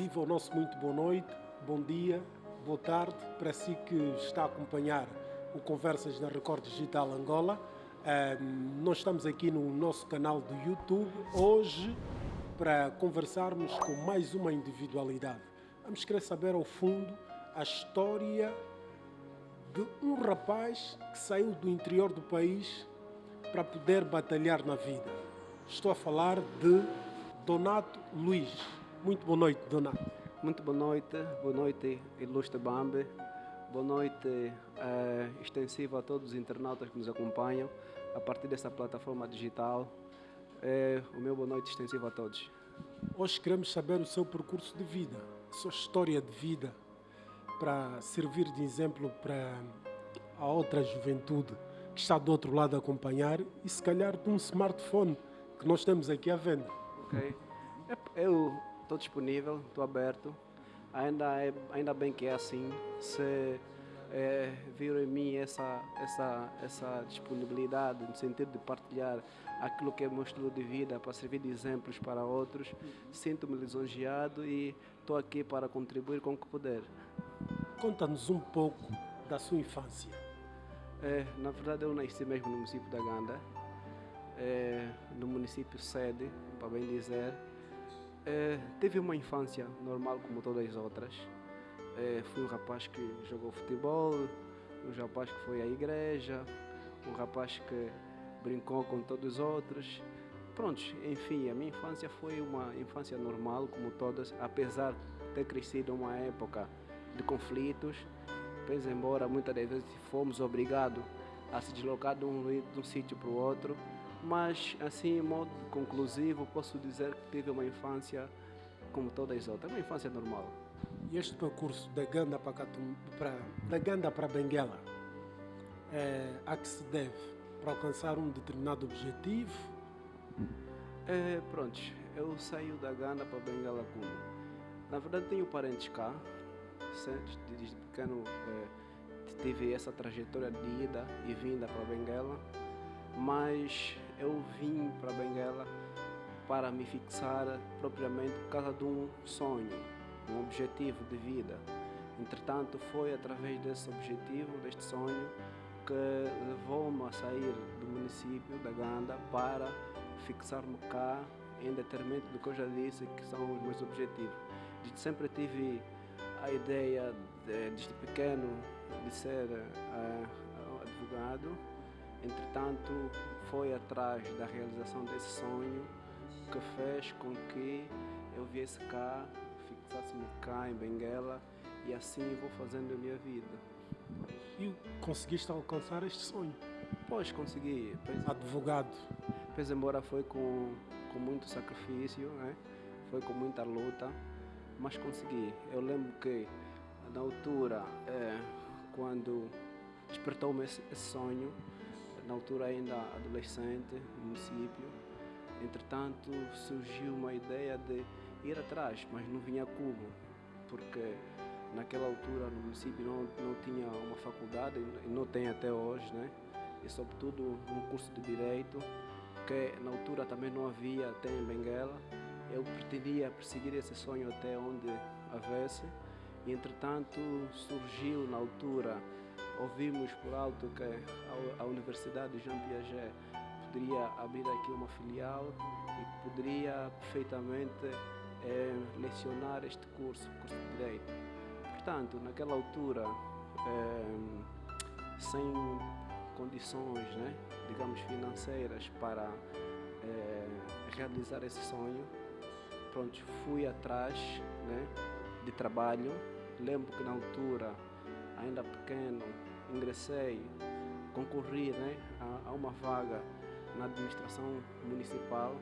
Viva o nosso muito boa noite, bom dia, boa tarde para si que está a acompanhar o Conversas na Record Digital Angola. nós estamos aqui no nosso canal do YouTube hoje para conversarmos com mais uma individualidade. Vamos querer saber ao fundo a história de um rapaz que saiu do interior do país para poder batalhar na vida. Estou a falar de Donato Luiz. Muito boa noite, Donato. Muito boa noite, boa noite, ilustre Bambi. Boa noite uh, extensiva a todos os internautas que nos acompanham a partir desta plataforma digital. Uh, o meu boa noite extensivo a todos. Hoje queremos saber o seu percurso de vida, a sua história de vida, para servir de exemplo para a outra juventude que está do outro lado a acompanhar e se calhar de um smartphone que nós temos aqui à venda. Ok. Eu estou disponível, estou aberto. Ainda, é, ainda bem que é assim. Se é, viram em mim essa, essa, essa disponibilidade no sentido de partilhar aquilo que é meu estilo de vida para servir de exemplos para outros, sinto-me lisonjeado e estou aqui para contribuir com o que puder. Conta-nos um pouco da sua infância. É, na verdade, eu nasci mesmo no município da Ganda, é, no município sede, para bem dizer. É, tive uma infância normal como todas as outras. É, fui um rapaz que jogou futebol, um rapaz que foi à igreja, um rapaz que brincou com todos os outros. Prontos, enfim, a minha infância foi uma infância normal como todas, apesar de ter crescido uma época de conflitos, pois embora muitas das vezes fomos obrigados a se deslocar de um, de um sítio para o outro, mas, assim, em modo conclusivo, posso dizer que tive uma infância como todas as outras, uma infância normal. E este percurso da Ganda para, Catum, para, da Ganda para Benguela, é, a que se deve? Para alcançar um determinado objetivo? É, pronto, eu saio da Ganda para Benguela como? Na verdade tenho parentes cá, desde pequeno é, tive essa trajetória de ida e vinda para Benguela, mas eu vim para Benguela para me fixar propriamente por causa de um sonho, um objetivo de vida. Entretanto, foi através desse objetivo, deste sonho, que levou-me a sair do município da Ganda para fixar-me cá em detrimento do que eu já disse que são os meus objetivos. Sempre tive a ideia, de, desde pequeno, de ser uh, advogado, entretanto, foi atrás da realização desse sonho que fez com que eu viesse cá, fixasse-me cá em Benguela e assim vou fazendo a minha vida. E conseguiste alcançar este sonho? Pois, consegui. Pois, Advogado? Pois, embora foi com, com muito sacrifício, né? foi com muita luta, mas consegui. Eu lembro que na altura, é, quando despertou-me esse, esse sonho, na altura ainda adolescente, no município. Entretanto, surgiu uma ideia de ir atrás, mas não vinha como, porque naquela altura no município não, não tinha uma faculdade, e não tem até hoje, né? e sobretudo um curso de Direito, que na altura também não havia até em Benguela. Eu pretendia perseguir esse sonho até onde houvesse, e entretanto surgiu na altura ouvimos por alto que a Universidade Jean Piaget poderia abrir aqui uma filial e poderia perfeitamente é, lecionar este curso, curso de Direito. Portanto, naquela altura, é, sem condições, né, digamos, financeiras para é, realizar esse sonho, pronto, fui atrás né, de trabalho. Lembro que na altura, ainda pequeno, ingressei, concorri né, a, a uma vaga na administração municipal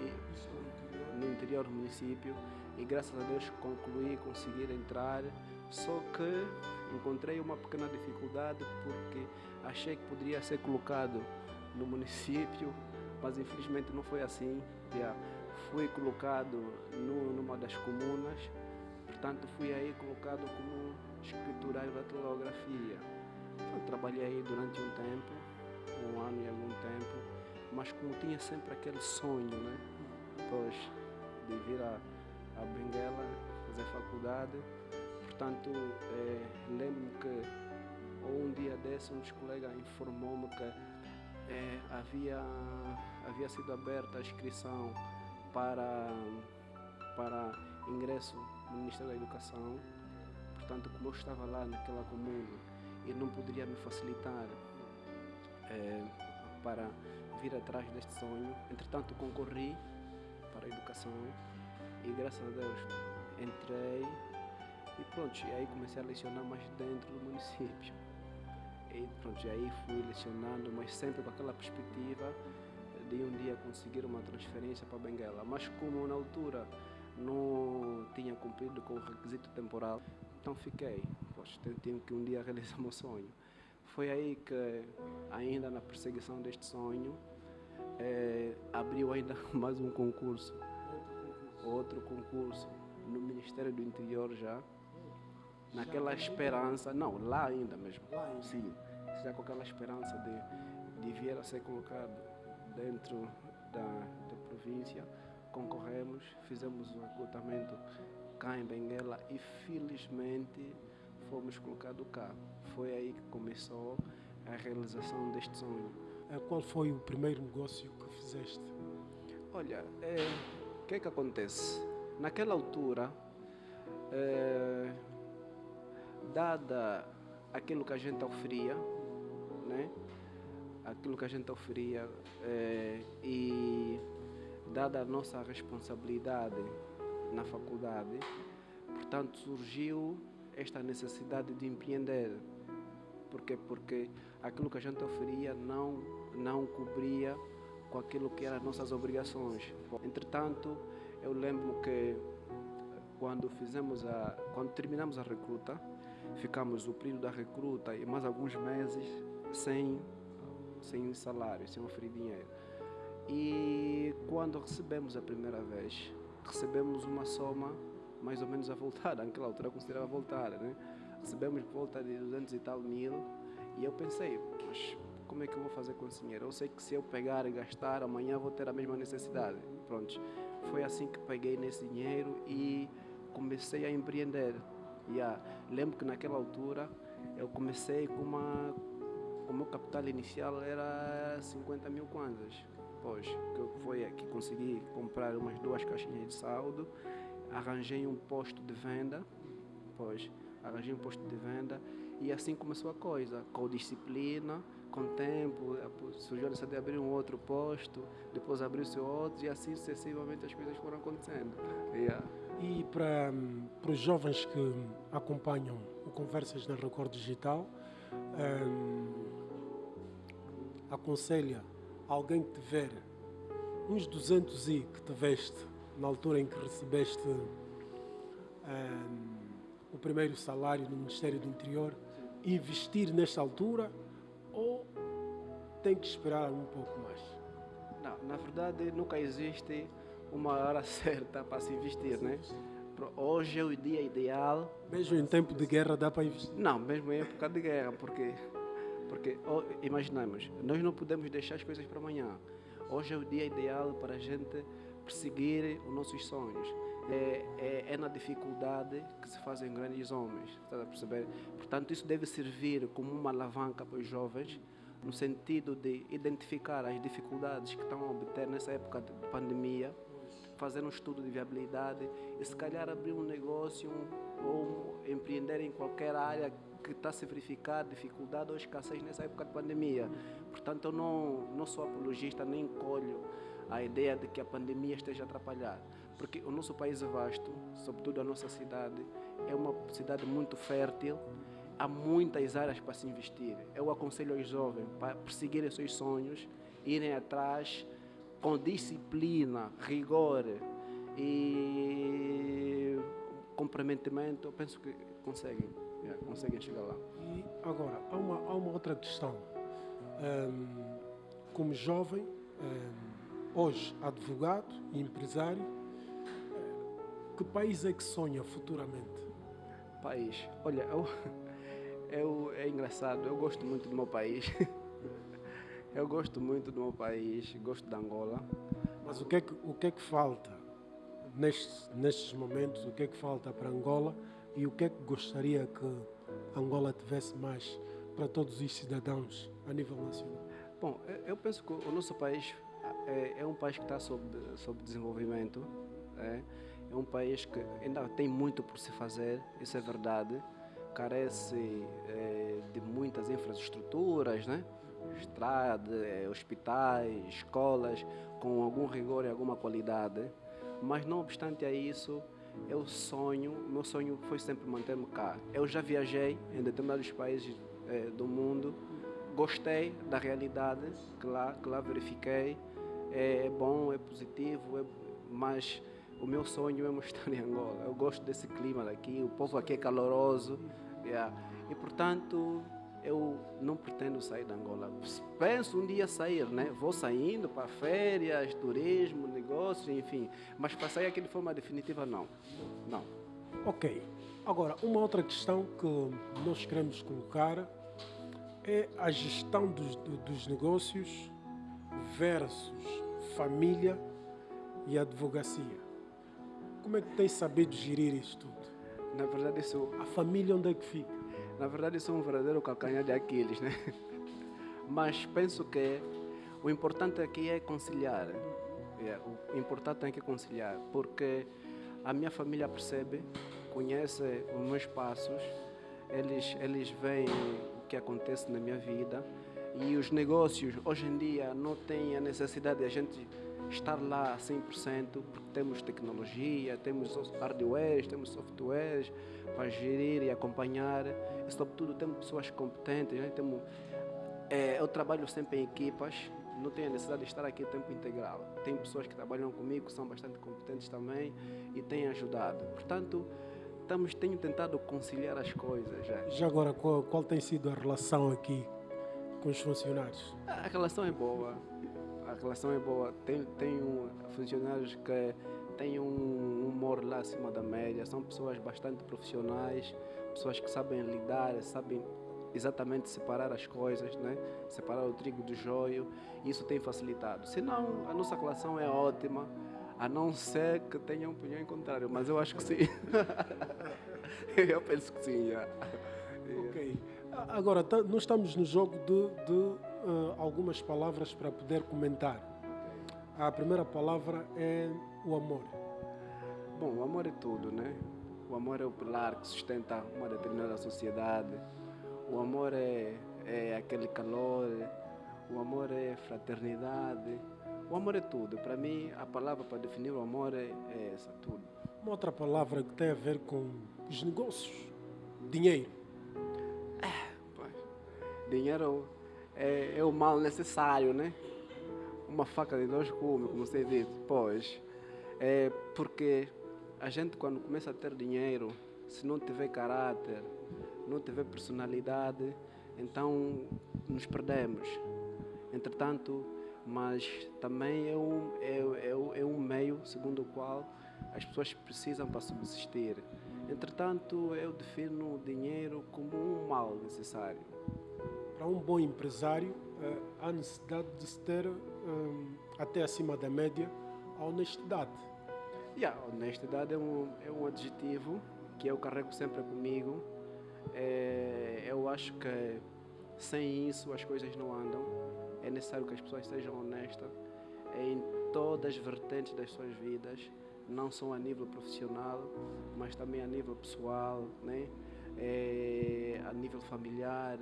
e no interior do município e graças a Deus concluí conseguir entrar. Só que encontrei uma pequena dificuldade porque achei que poderia ser colocado no município mas infelizmente não foi assim. Já fui colocado no, numa das comunas portanto fui aí colocado como escriturário da telegrafia eu trabalhei aí durante um tempo, um ano e algum tempo, mas como tinha sempre aquele sonho, né? Depois de vir a, a Benguela, fazer faculdade. Portanto, é, lembro-me que um dia desse um dos colegas informou-me que é, havia, havia sido aberta a inscrição para, para ingresso no Ministério da Educação. Portanto, como eu estava lá naquela comuna e não poderia me facilitar é, para vir atrás deste sonho, entretanto concorri para a educação e graças a Deus entrei e pronto, e aí comecei a lecionar mais dentro do município. E pronto, e aí fui lecionando, mas sempre com aquela perspectiva de um dia conseguir uma transferência para Benguela. Mas como na altura não tinha cumprido com o requisito temporal, então fiquei. Poxa, tenho que um dia realizar meu sonho. Foi aí que, ainda na perseguição deste sonho, é, abriu ainda mais um concurso. Outro concurso no Ministério do Interior já. Naquela esperança, não, lá ainda mesmo. Lá ainda. Sim, já com aquela esperança de, de vir a ser colocado dentro da, da província. Concorremos, fizemos o recrutamento cá em Benguela e felizmente fomos colocados cá. Foi aí que começou a realização deste sonho. Eh, Qual foi o primeiro negócio que fizeste? Olha, é, o que é que acontece? Naquela altura, é, dada aquilo que a gente oferia, né? aquilo que a gente oferia é, e dada a nossa responsabilidade na faculdade, portanto surgiu esta necessidade de empreender. Porque porque aquilo que a gente oferia não não cobria com aquilo que eram as nossas obrigações. Entretanto, eu lembro que quando fizemos a quando terminamos a recruta, ficamos o período da recruta e mais alguns meses sem sem salário, sem oferir dinheiro. E quando recebemos a primeira vez, recebemos uma soma mais ou menos avultada, naquela altura considerava voltada, né? Recebemos volta de 200 e tal mil e eu pensei, mas como é que eu vou fazer com esse dinheiro? Eu sei que se eu pegar e gastar, amanhã vou ter a mesma necessidade. Pronto, foi assim que peguei nesse dinheiro e comecei a empreender. Yeah. Lembro que naquela altura eu comecei com uma o meu capital inicial era 50 mil kwanzas. Pois, que foi que consegui comprar umas duas caixinhas de saldo, arranjei um posto de venda, pois, arranjei um posto de venda e assim começou a coisa, com disciplina, com tempo, surgiu a necessidade de abrir um outro posto, depois abriu-se outro e assim sucessivamente as coisas foram acontecendo. Yeah. E para, para os jovens que acompanham o Conversas na Record Digital, hum, aconselha alguém que tiver uns 200 i que tiveste na altura em que recebeste hum, o primeiro salário no Ministério do Interior, investir nesta altura ou tem que esperar um pouco mais? Não, na verdade nunca existe uma hora certa para se investir, né? Hoje é o dia ideal. Mesmo em tempo de guerra dá para investir? Não, mesmo em época de guerra, porque, porque oh, imaginamos, nós não podemos deixar as coisas para amanhã. Hoje é o dia ideal para a gente perseguir os nossos sonhos. É, é, é na dificuldade que se fazem grandes homens, está a perceber? Portanto, isso deve servir como uma alavanca para os jovens, no sentido de identificar as dificuldades que estão a obter nessa época de pandemia, fazer um estudo de viabilidade e se calhar abrir um negócio um- ou empreender em qualquer área que está a se verificar dificuldade ou escassez nessa época de pandemia. Portanto, eu não, não sou apologista nem colho a ideia de que a pandemia esteja a atrapalhar, porque o nosso país é vasto, sobretudo a nossa cidade, é uma cidade muito fértil, há muitas áreas para se investir. Eu aconselho aos jovens para perseguirem seus sonhos, irem atrás com disciplina, rigor e comprometimento, eu penso que conseguem, yeah, conseguem chegar lá. E agora, há uma, há uma outra questão. Hum, como jovem, hum, hoje advogado e empresário, eh, que país é que sonha futuramente? País, olha, eu, eu, é engraçado, eu gosto muito do meu país. Eu gosto muito do meu país, gosto de Angola. Mas o que é que, o que, é que falta nestes, nestes momentos, o que é que falta para Angola e o que é que gostaria que Angola tivesse mais para todos os cidadãos a nível nacional? Bom, eu penso que o nosso país é, é um país que está sob, sob desenvolvimento, é, é um país que ainda tem muito por se fazer, isso é verdade, carece é, de muitas infraestruturas, né? estrada, é, hospitais, escolas, com algum rigor e alguma qualidade. Mas não obstante a isso, eu sonho, meu sonho foi sempre manter-me cá. Eu já viajei em determinados países é, do mundo, gostei da realidade que lá, que lá verifiquei. É, é bom, é positivo, é, mas o meu sonho é mostrar em Angola. Eu gosto desse clima daqui, o povo aqui é caloroso. Yeah. E portanto, eu não pretendo sair da Angola. Penso um dia sair, né? Vou saindo para férias, turismo, negócios, enfim. Mas para sair aqui de forma definitiva, não. Não. Ok. Agora, uma outra questão que nós queremos colocar é a gestão dos, dos negócios versus família e advocacia. Como é que tem sabido gerir isso tudo? Na verdade, isso... A família onde é que fica? Na verdade, isso é um verdadeiro calcanhar de Aquiles, né? Mas penso que o importante aqui é conciliar. É, o importante é que conciliar, porque a minha família percebe, conhece os meus passos, eles, eles veem o que acontece na minha vida e os negócios hoje em dia não têm a necessidade de a gente estar lá 100%, porque temos tecnologia, temos hardware, temos softwares para gerir e acompanhar. E, sobretudo, temos pessoas competentes. Né? Temos, é, eu trabalho sempre em equipas, não tenho a necessidade de estar aqui o tempo integral. Tem pessoas que trabalham comigo, que são bastante competentes também e têm ajudado. Portanto, estamos, tenho tentado conciliar as coisas. Já, já agora, qual, qual tem sido a relação aqui com os funcionários? A relação é boa a relação é boa. Tem, tem funcionários que têm um humor lá acima da média, são pessoas bastante profissionais, pessoas que sabem lidar, sabem exatamente separar as coisas, né? separar o trigo do joio, isso tem facilitado. Senão, a nossa relação é ótima, a não ser que tenha um opinião contrário, mas eu acho que sim. eu penso que sim. Yeah. Ok. Agora, nós estamos no jogo de, de uh, algumas palavras para poder comentar. A primeira palavra é o amor. Bom, o amor é tudo, né? O amor é o pilar que sustenta uma determinada sociedade. O amor é, é aquele calor. O amor é fraternidade. O amor é tudo. Para mim, a palavra para definir o amor é, é essa, tudo. Uma outra palavra que tem a ver com os negócios. Dinheiro. É, dinheiro é, é o mal necessário, né? Uma faca de dois gumes, como você diz. Pois, é porque a gente quando começa a ter dinheiro, se não tiver caráter, não tiver personalidade, então nos perdemos. Entretanto, mas também é um, é, é, é um meio segundo o qual as pessoas precisam para subsistir. Entretanto, eu defino o dinheiro como um mal necessário para um bom empresário, uh, há necessidade de se ter, um, até acima da média, a honestidade. Yeah, honestidade é um, é um adjetivo que eu carrego sempre comigo. É, eu acho que sem isso as coisas não andam. É necessário que as pessoas sejam honestas em todas as vertentes das suas vidas, não só a nível profissional, mas também a nível pessoal, né? É, a nível familiar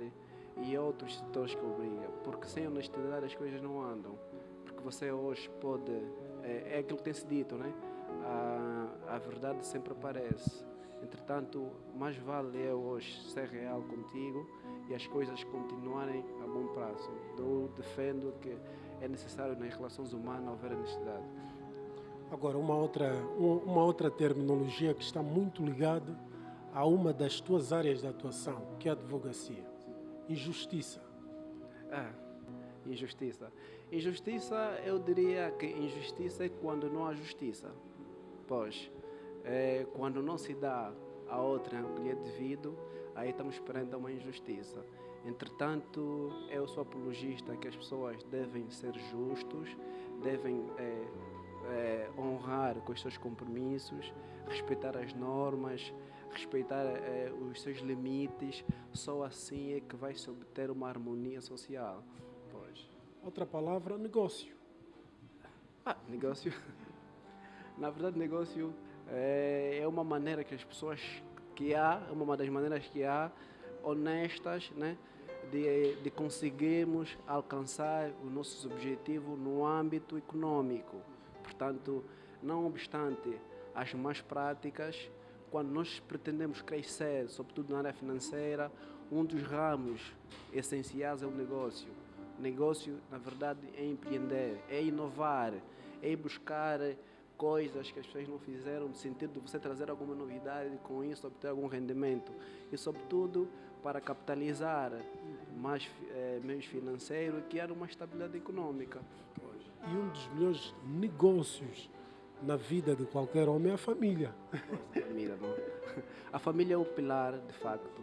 e outros setores que obrigam, porque sem honestidade as coisas não andam. Porque você hoje pode. É, é aquilo que tem-se dito, né? A, a verdade sempre aparece. Entretanto, mais vale eu hoje ser real contigo e as coisas continuarem a bom prazo. Eu defendo que é necessário nas relações humanas haver honestidade. Agora, uma outra, uma outra terminologia que está muito ligada a uma das tuas áreas de atuação, que é a advocacia. Injustiça. Ah, injustiça. Injustiça, eu diria que injustiça é quando não há justiça. Pois, é, quando não se dá a outra o que lhe é devido, aí estamos perante uma injustiça. Entretanto, eu sou apologista que as pessoas devem ser justos, devem é, é, honrar com os seus compromissos, respeitar as normas, respeitar é, os seus limites. Só assim é que vai se obter uma harmonia social. Pois. Outra palavra, negócio. Ah, negócio. Na verdade, negócio é, é uma maneira que as pessoas que há, é uma das maneiras que há honestas, né? De, de conseguirmos alcançar os nossos objetivos no âmbito econômico. Portanto, não obstante as más práticas, quando nós pretendemos crescer, sobretudo na área financeira, um dos ramos essenciais é o negócio. O negócio, na verdade, é empreender, é inovar, é buscar coisas que as pessoas não fizeram, no sentido de você trazer alguma novidade com isso obter algum rendimento. E, sobretudo, para capitalizar mais eh, meios financeiros e criar uma estabilidade econômica. E um dos melhores negócios na vida de qualquer homem é a família. A família, não? A família é o pilar, de facto.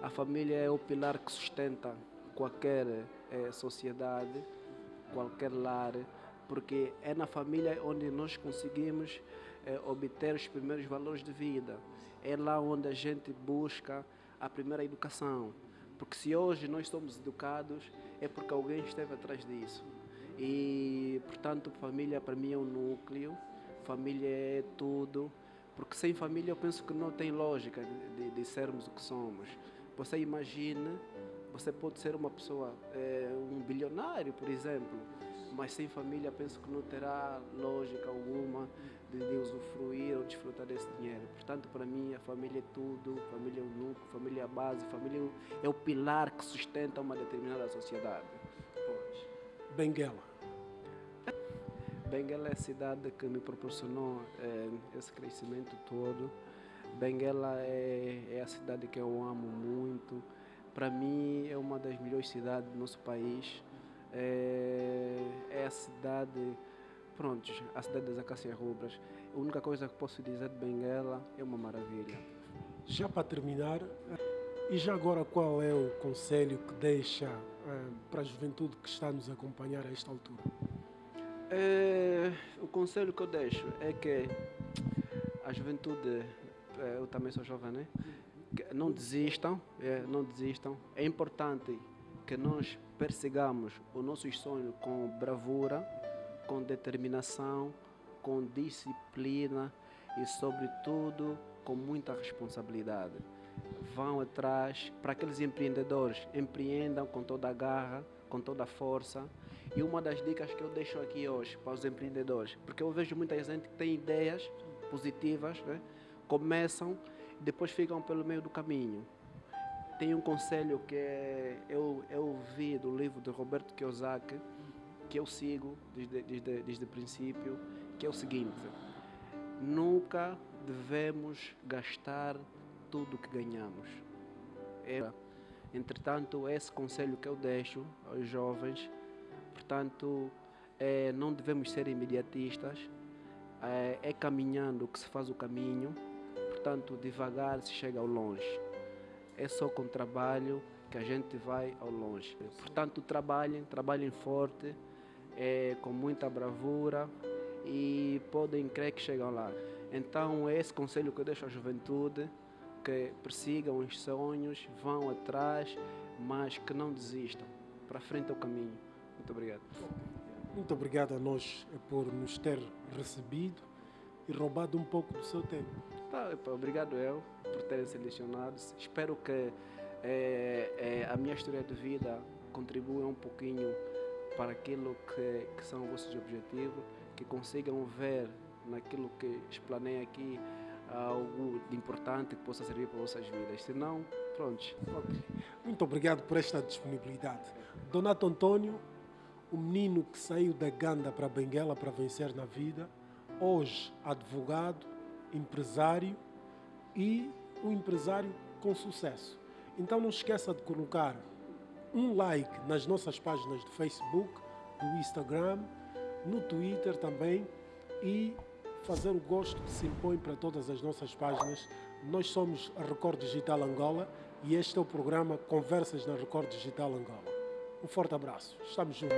A família é o pilar que sustenta qualquer eh, sociedade, qualquer lar, porque é na família onde nós conseguimos eh, obter os primeiros valores de vida. É lá onde a gente busca a primeira educação. Porque se hoje nós somos educados, é porque alguém esteve atrás disso. E, portanto, família para mim é um núcleo, família é tudo. Porque sem família eu penso que não tem lógica de, de sermos o que somos. Você imagina, você pode ser uma pessoa, é, um bilionário, por exemplo, mas sem família penso que não terá lógica alguma de, de usufruir ou desfrutar desse dinheiro. Portanto, para mim, a família é tudo, família é o núcleo, família é a base, família é o pilar que sustenta uma determinada sociedade. Pois. Benguela. Benguela é a cidade que me proporcionou é, esse crescimento todo. Benguela é, é a cidade que eu amo muito. Para mim, é uma das melhores cidades do nosso país. É, é a cidade, pronto, a cidade das acácias rubras. A única coisa que posso dizer de Benguela é uma maravilha. Já para terminar, e já agora qual é o conselho que deixa eh, para a juventude que está a nos acompanhar a esta altura? É, o conselho que eu deixo é que a juventude, é, eu também sou jovem, né? Não desistam, é, não desistam. É importante que nós persigamos os nossos sonhos com bravura, com determinação, com disciplina e, sobretudo, com muita responsabilidade. Vão atrás, para aqueles empreendedores, empreendam com toda a garra, com toda a força. E uma das dicas que eu deixo aqui hoje para os empreendedores, porque eu vejo muita gente que tem ideias positivas, né? começam e depois ficam pelo meio do caminho tem um conselho que eu, eu vi do livro de Roberto Kiyosaki, que eu sigo desde, desde, desde o princípio, que é o seguinte: nunca devemos gastar tudo que ganhamos. É, entretanto, esse conselho que eu deixo aos jovens, portanto, é, não devemos ser imediatistas, é, é caminhando que se faz o caminho, portanto, devagar se chega ao longe é só com trabalho que a gente vai ao longe. Portanto, trabalhem, trabalhem forte, é, com muita bravura e podem crer que chegam lá. Então, é esse conselho que eu deixo à juventude, que persigam os sonhos, vão atrás, mas que não desistam. Para frente é o caminho. Muito obrigado. Muito obrigado a nós por nos ter recebido e roubado um pouco do seu tempo. Tá, obrigado eu por terem selecionado. Espero que é, é, a minha história de vida contribua um pouquinho para aquilo que, que são os vossos objetivos, que consigam ver naquilo que explanei aqui algo de importante que possa servir para vossas vidas. Se não, pronto. Okay. Muito obrigado por esta disponibilidade. Donato Antônio, o menino que saiu da Ganda para Benguela para vencer na vida, hoje advogado, empresário e um empresário com sucesso. Então não esqueça de colocar um like nas nossas páginas do Facebook, do Instagram, no Twitter também e fazer o gosto que se impõe para todas as nossas páginas. Nós somos a Record Digital Angola e este é o programa Conversas na Record Digital Angola. Um forte abraço. Estamos juntos.